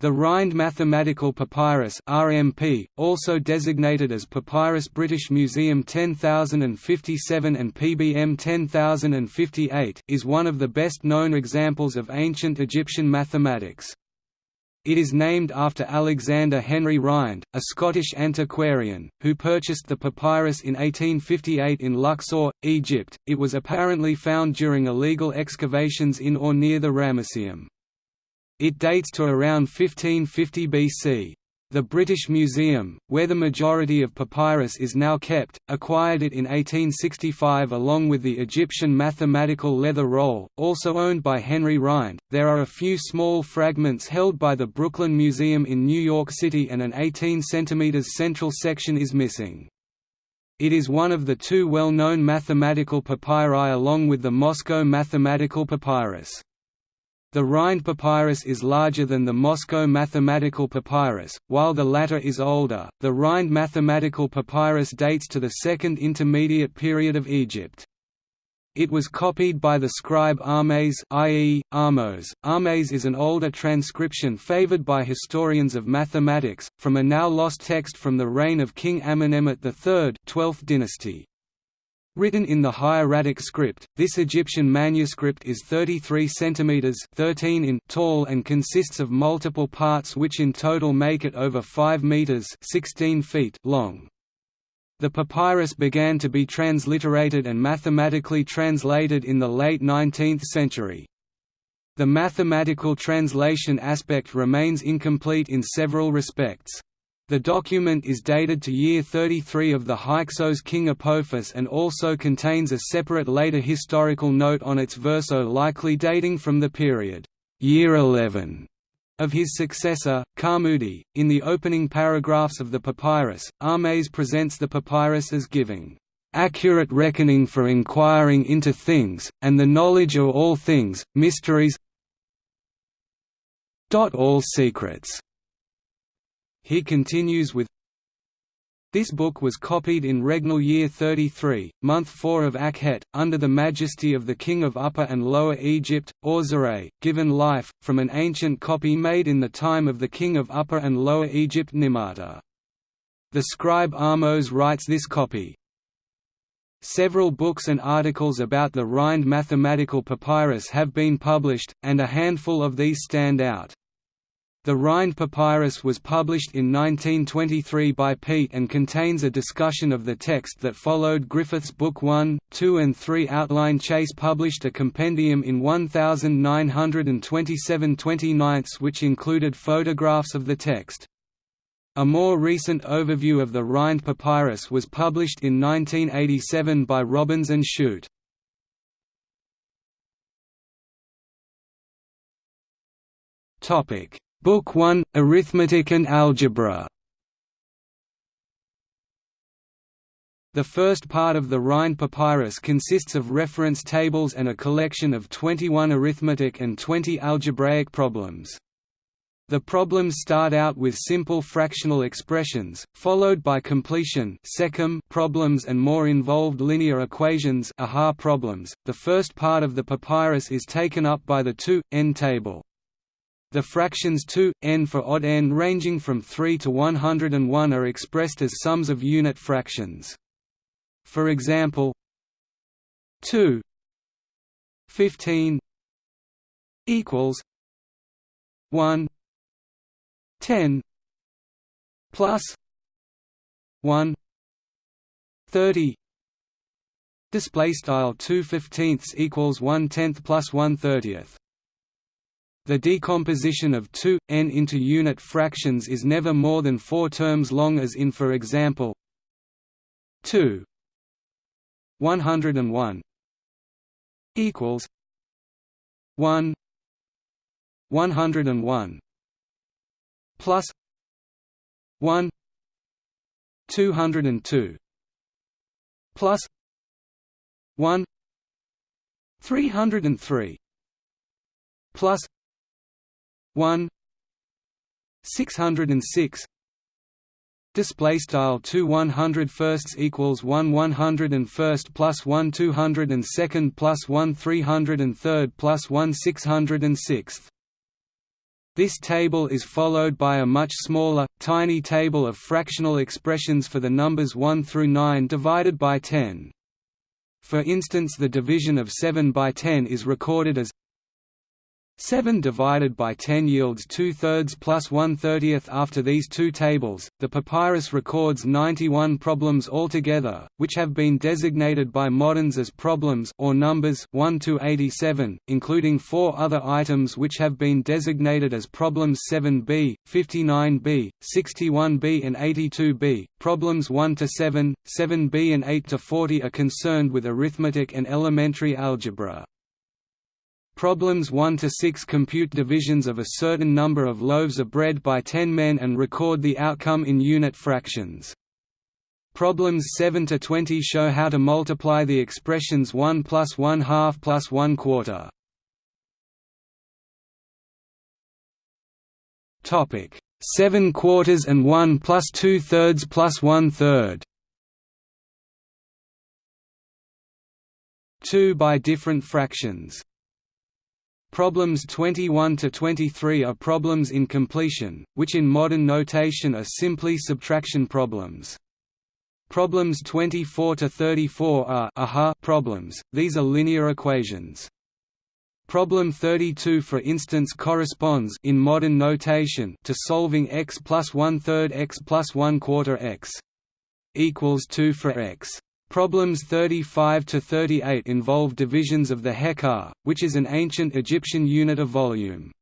The Rhind Mathematical Papyrus RMP, also designated as Papyrus British Museum 10057 and PBM 10058, is one of the best known examples of ancient Egyptian mathematics. It is named after Alexander Henry Rhind, a Scottish antiquarian, who purchased the papyrus in 1858 in Luxor, Egypt. It was apparently found during illegal excavations in or near the Ramesseum. It dates to around 1550 BC. The British Museum, where the majority of papyrus is now kept, acquired it in 1865 along with the Egyptian mathematical leather roll, also owned by Henry Rhind. There are a few small fragments held by the Brooklyn Museum in New York City, and an 18 cm central section is missing. It is one of the two well known mathematical papyri along with the Moscow mathematical papyrus. The Rhind papyrus is larger than the Moscow mathematical papyrus, while the latter is older. The Rhind mathematical papyrus dates to the Second Intermediate period of Egypt. It was copied by the scribe Ahmes i.e., Ahmose. Ahmes is an older transcription favored by historians of mathematics, from a now lost text from the reign of King Amenemhet III 12th dynasty. Written in the hieratic script, this Egyptian manuscript is 33 cm 13 in tall and consists of multiple parts which in total make it over 5 meters 16 feet long. The papyrus began to be transliterated and mathematically translated in the late 19th century. The mathematical translation aspect remains incomplete in several respects. The document is dated to year 33 of the Hyksos king Apophis and also contains a separate later historical note on its verso likely dating from the period year 11 of his successor, Khamudi. In the opening paragraphs of the papyrus, Ahmes presents the papyrus as giving accurate reckoning for inquiring into things, and the knowledge of all things, mysteries all secrets he continues with this book was copied in regnal year 33, month 4 of Akhet, under the majesty of the king of Upper and Lower Egypt, Awserre, given life, from an ancient copy made in the time of the king of Upper and Lower Egypt Nimata. The scribe Ahmose writes this copy. Several books and articles about the Rhind mathematical papyrus have been published, and a handful of these stand out. The Rhind Papyrus was published in 1923 by Peet and contains a discussion of the text that followed Griffith's Book 1, 2 and 3 outline Chase published a compendium in 1927 29 which included photographs of the text. A more recent overview of the Rhind Papyrus was published in 1987 by Robins and Shute. Topic Book 1 – Arithmetic and Algebra The first part of the Rhind Papyrus consists of reference tables and a collection of 21 arithmetic and 20 algebraic problems. The problems start out with simple fractional expressions, followed by completion problems and more involved linear equations problems. .The first part of the papyrus is taken up by the 2, n table. The fractions 2, n for odd n ranging from 3 to 101 are expressed as sums of unit fractions. For example 2 15 equals 1 10 plus 1 30 display style 2 fifteenths equals 1 tenth plus 1 thirtieth the decomposition of 2, n into unit fractions is never more than four terms long as in for example 2 101 equals 1 101 plus 1 202 plus 1 303 plus 1 606 display style 2 100 firsts equals 1 100 and first plus 1 200 and second plus 1 300 and third plus 1 606 This table is followed by a much smaller, tiny table of fractional expressions for the numbers 1 through 9 divided by 10. For instance the division of 7 by 10 is recorded as 7 divided by 10 yields 2 thirds plus 1 30th after these two tables. The papyrus records 91 problems altogether, which have been designated by moderns as problems or numbers 1 to 87, including four other items which have been designated as problems 7b, 59b, 61b and 82b. Problems 1 to 7, 7b and 8 to 40 are concerned with arithmetic and elementary algebra. Problems 1 to 6 compute divisions of a certain number of loaves of bread by 10 men and record the outcome in unit fractions. Problems 7 to 20 show how to multiply the expressions 1 plus 1 half plus 1 quarter. Topic 7 quarters and 1 plus 2 thirds plus 1 third. 2 by different fractions. Problems 21 to 23 are problems in completion, which in modern notation are simply subtraction problems. Problems 24 to 34 are aha problems, these are linear equations. Problem 32 for instance corresponds in modern notation to solving x plus 1 third x plus 1 quarter x equals 2 for x. Problems 35 to 38 involve divisions of the heqat, which is an ancient Egyptian unit of volume.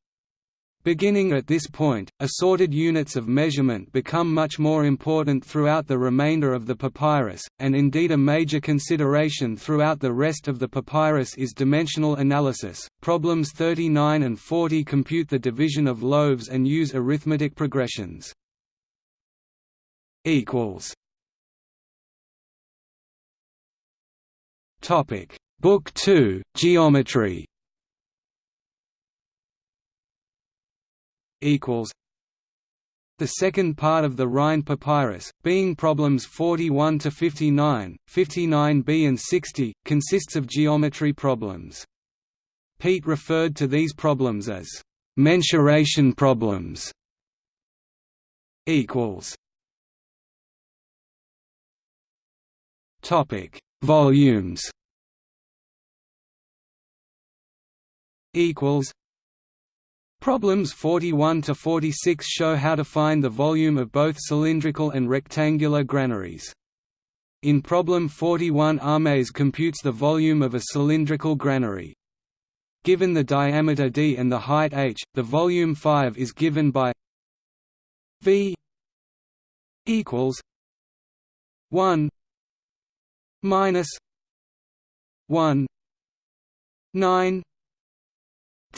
Beginning at this point, assorted units of measurement become much more important throughout the remainder of the papyrus, and indeed a major consideration throughout the rest of the papyrus is dimensional analysis. Problems 39 and 40 compute the division of loaves and use arithmetic progressions. equals Topic: Book 2, Geometry. Equals. The second part of the Rhind Papyrus, being problems 41 to 59, 59b and 60, consists of geometry problems. Peet referred to these problems as mensuration problems. Equals. Topic Volumes equals Problems 41 to 46 show how to find the volume of both cylindrical and rectangular granaries. In problem 41 Ahmes computes the volume of a cylindrical granary. Given the diameter d and the height h, the volume 5 is given by v equals 1 minus 1 9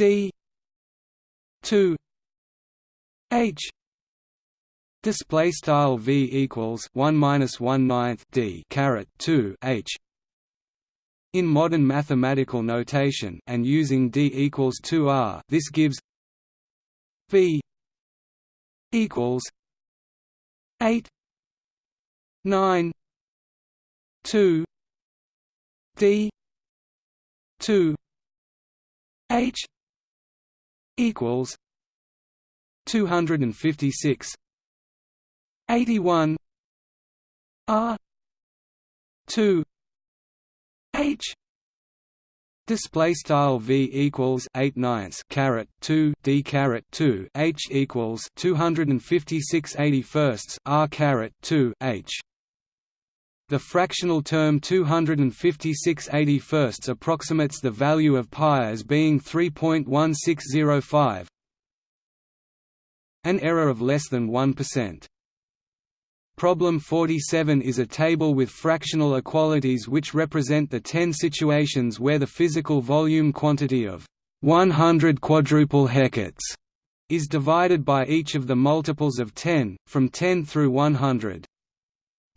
d 2 h display style v equals 1 minus 1 ninth d caret 2 h in modern mathematical notation and using d equals 2r this gives v equals 8 9 two D two H equals two hundred and fifty six eighty one R. Two. H. Display style v equals eight ninths caret two d caret two h equals two hundred and fifty six eighty firsts r caret two h the fractional term 256 81 approximates the value of pi as being 3.1605 an error of less than 1%. Problem 47 is a table with fractional equalities which represent the 10 situations where the physical volume quantity of 100 quadruple heqats is divided by each of the multiples of 10, from 10 through 100.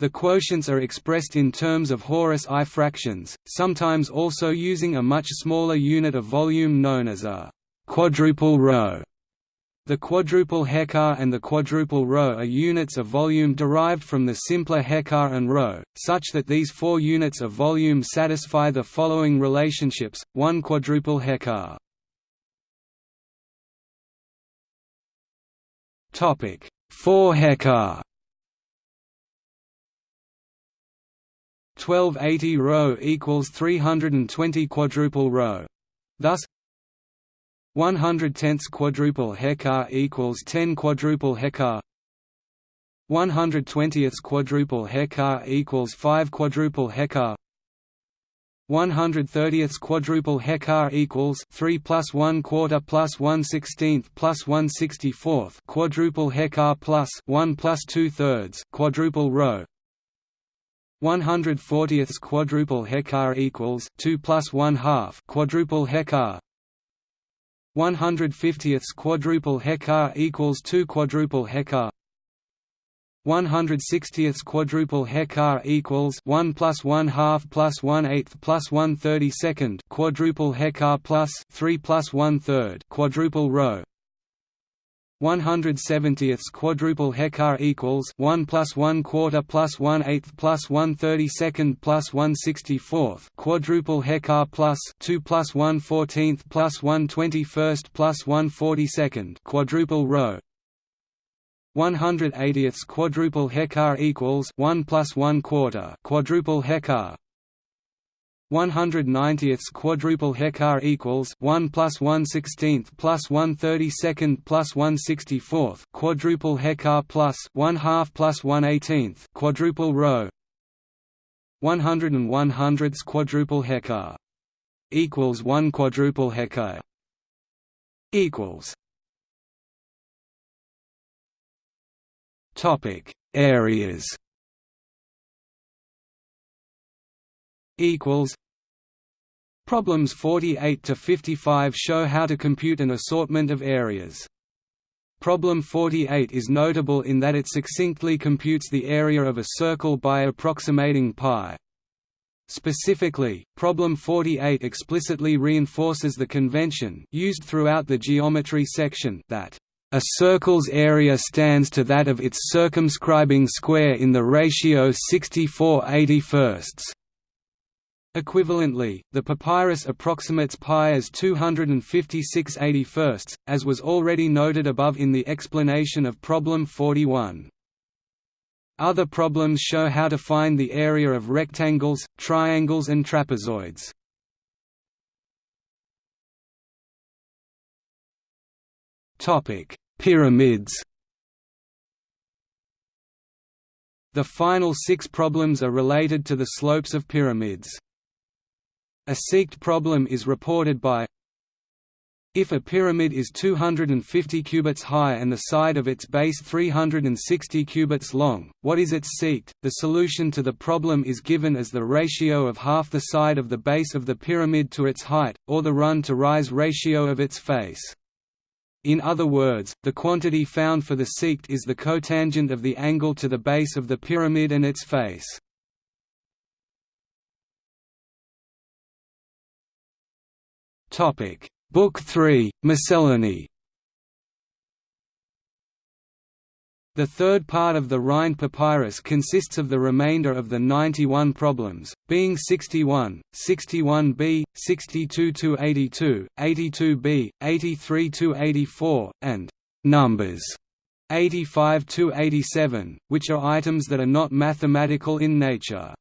The quotients are expressed in terms of Horus-eye fractions, sometimes also using a much smaller unit of volume known as a quadruple row. The quadruple heqat and the quadruple row are units of volume derived from the simpler heqat and row, such that these four units of volume satisfy the following relationships, 1 quadruple heqat Topic 4 heqat 1280 rho equals 320 quadruple rho. Thus 100 tenths quadruple heqat equals 10 quadruple heqat. 120ths quadruple heqat equals 5 quadruple heqat. 130ths quadruple heqat equals 3 plus 1 quarter plus 1 sixteenth plus 1 64th quadruple heqat plus 1 plus 2 thirds quadruple rho 140ths quadruple heqat equals 2 plus 1 half quadruple heqat. 150ths quadruple heqat equals 2 quadruple heqat. 160th quadruple heqat equals 1 plus 1 half plus 1 eighth plus 1 32nd quadruple heqat plus 3 plus 1 third quadruple rho 170th quadruple heqat equals 1 plus 1 quarter plus 1 eighth plus 1 32nd plus 1 64th quadruple heqat plus 2 plus 1 14th plus 1 21st plus 1 42nd quadruple row 180ths quadruple heqat equals 1 plus 1 quarter quadruple heqat 190ths quadruple heqat equals 1 plus 1 16th plus 1 32nd plus 1 64th quadruple heqat plus 1 half plus 1 18th quadruple row 100 and 1 hundredths quadruple heqat equals 1 quadruple heqat equals Topic: Areas. Equals. Problems 48 to 55 show how to compute an assortment of areas. Problem 48 is notable in that it succinctly computes the area of a circle by approximating pi. Specifically, problem 48 explicitly reinforces the convention used throughout the geometry section that a circle's area stands to that of its circumscribing square in the ratio 64 81 Equivalently, the papyrus approximates pi as 256 81 as was already noted above in the explanation of problem 41. Other problems show how to find the area of rectangles, triangles and trapezoids. Pyramids The final six problems are related to the slopes of pyramids. A seked problem is reported by if a pyramid is 250 cubits high and the side of its base 360 cubits long, what is its seked? The solution to the problem is given as the ratio of half the side of the base of the pyramid to its height, or the run-to-rise ratio of its face. In other words, the quantity found for the seked is the cotangent of the angle to the base of the pyramid and its face. Book 3, Miscellany The third part of the Rhind papyrus consists of the remainder of the 91 problems, being 61, 61b, 62–82, 82b, 83–84, and «numbers» 85–87, which are items that are not mathematical in nature.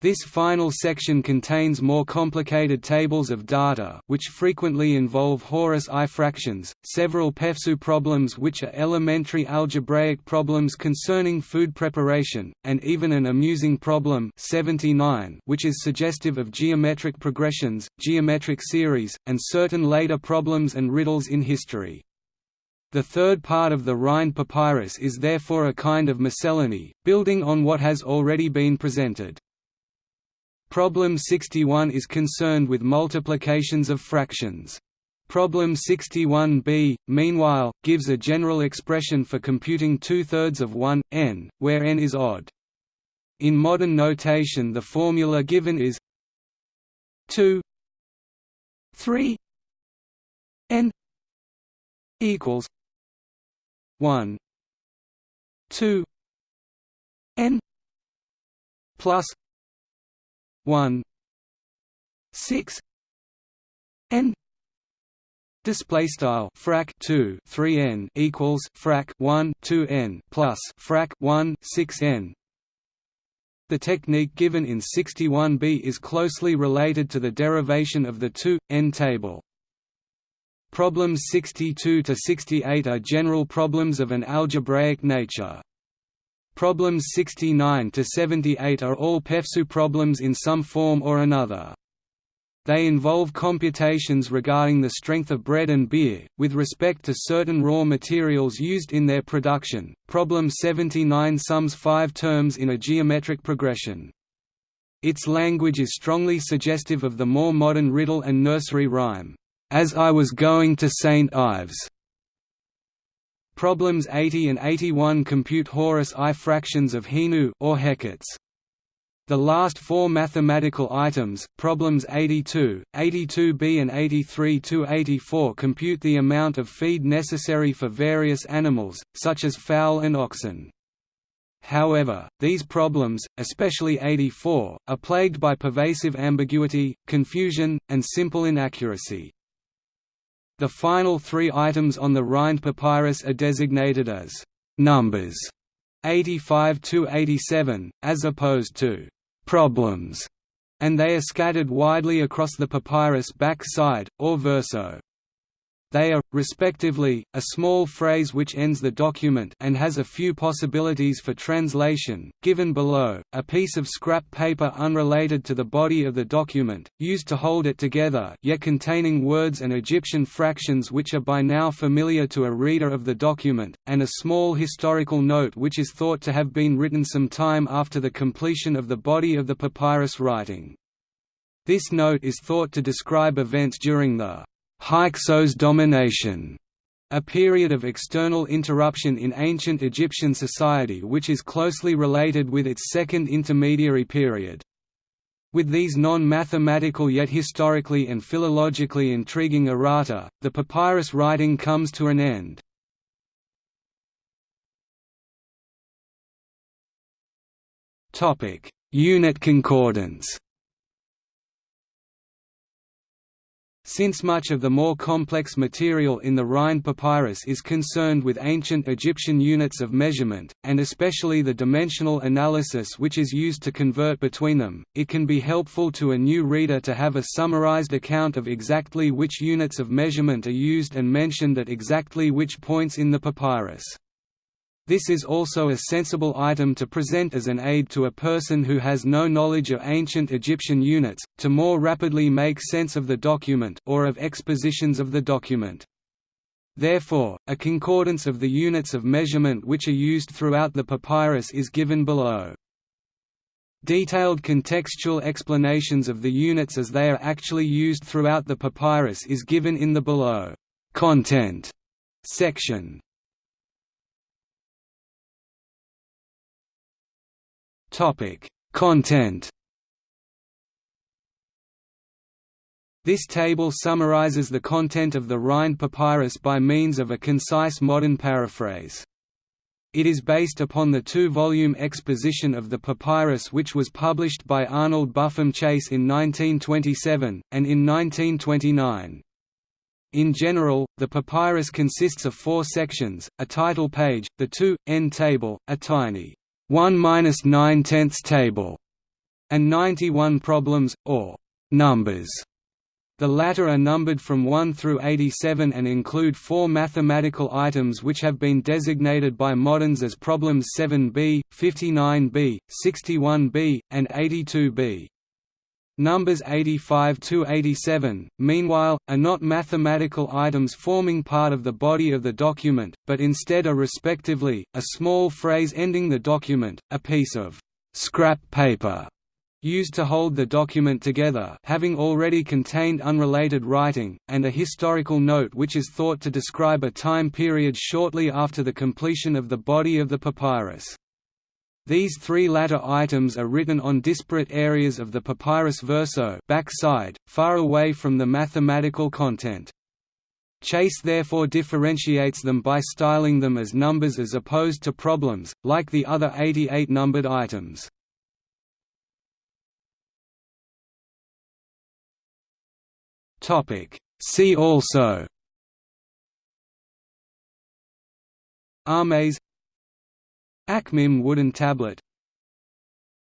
This final section contains more complicated tables of data which frequently involve Horus-eye fractions, several PEFSU problems which are elementary algebraic problems concerning food preparation, and even an amusing problem 79 which is suggestive of geometric progressions, geometric series, and certain later problems and riddles in history. The third part of the Rhind papyrus is therefore a kind of miscellany, building on what has already been presented. Problem 61 is concerned with multiplications of fractions. Problem 61b, meanwhile, gives a general expression for computing two-thirds of 1, n, where n is odd. In modern notation the formula given is 2 3 n equals 1 2 n plus 1 6 n Display style frac 2 3 n equals frac 1 2 n plus frac 1 6 n. The technique given in 61b is closely related to the derivation of the 2 n table. Problems 62 to 68 are general problems of an algebraic nature. Problems 69 to 78 are all PEFSU problems in some form or another. They involve computations regarding the strength of bread and beer, with respect to certain raw materials used in their production. Problem 79 sums five terms in a geometric progression. Its language is strongly suggestive of the more modern riddle and nursery rhyme, "'As I was going to St. Ives' Problems 80 and 81 compute Horus-eye fractions of Hinu or heqats. The last four mathematical items, problems 82, 82b and 83–84 compute the amount of feed necessary for various animals, such as fowl and oxen. However, these problems, especially 84, are plagued by pervasive ambiguity, confusion, and simple inaccuracy. The final three items on the Rhind papyrus are designated as numbers 85 to 87, as opposed to problems, and they are scattered widely across the papyrus back side, or verso. They are, respectively, a small phrase which ends the document and has a few possibilities for translation, given below, a piece of scrap paper unrelated to the body of the document, used to hold it together yet containing words and Egyptian fractions which are by now familiar to a reader of the document, and a small historical note which is thought to have been written some time after the completion of the body of the papyrus writing. This note is thought to describe events during the Hyksos domination, a period of external interruption in ancient Egyptian society which is closely related with its second intermediary period. With these non-mathematical yet historically and philologically intriguing errata, the papyrus writing comes to an end. Unit concordance Since much of the more complex material in the Rhind papyrus is concerned with ancient Egyptian units of measurement, and especially the dimensional analysis which is used to convert between them, it can be helpful to a new reader to have a summarized account of exactly which units of measurement are used and mentioned at exactly which points in the papyrus. This is also a sensible item to present as an aid to a person who has no knowledge of ancient Egyptian units, to more rapidly make sense of the document or of expositions of the document. Therefore, a concordance of the units of measurement which are used throughout the papyrus is given below. Detailed contextual explanations of the units as they are actually used throughout the papyrus is given in the below content section. Topic: Content. This table summarizes the content of the Rhind papyrus by means of a concise modern paraphrase. It is based upon the two-volume exposition of the papyrus which was published by Arnold Buffum Chase in 1927, and in 1929. In general, the papyrus consists of four sections, a title page, the two, end table, a tiny 1 minus 9 tenths table, and 91 problems, or numbers. The latter are numbered from 1 through 87 and include four mathematical items which have been designated by moderns as problems 7b, 59b, 61b, and 82b. Numbers 85 to 87, meanwhile, are not mathematical items forming part of the body of the document, but instead are respectively, a small phrase ending the document, a piece of scrap paper used to hold the document together having already contained unrelated writing, and a historical note which is thought to describe a time period shortly after the completion of the body of the papyrus. These three latter items are written on disparate areas of the papyrus verso backside, far away from the mathematical content. Chase therefore differentiates them by styling them as numbers as opposed to problems, like the other 88 numbered items. See also Ahmes Akhmim wooden tablet.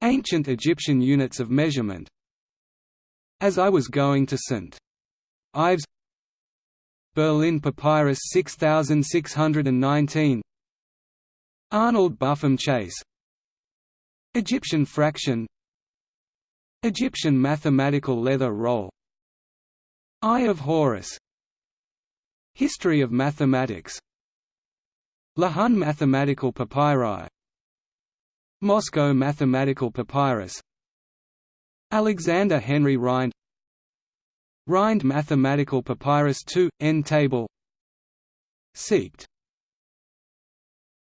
Ancient Egyptian units of measurement. As I was going to St. Ives Berlin Papyrus 6619 Arnold Buffum Chase. Egyptian fraction. Egyptian mathematical leather roll. Eye of Horus. History of mathematics Lahun mathematical papyri. Moscow mathematical papyrus. Alexander Henry Rhind. Rhind mathematical papyrus 2, N table. Seked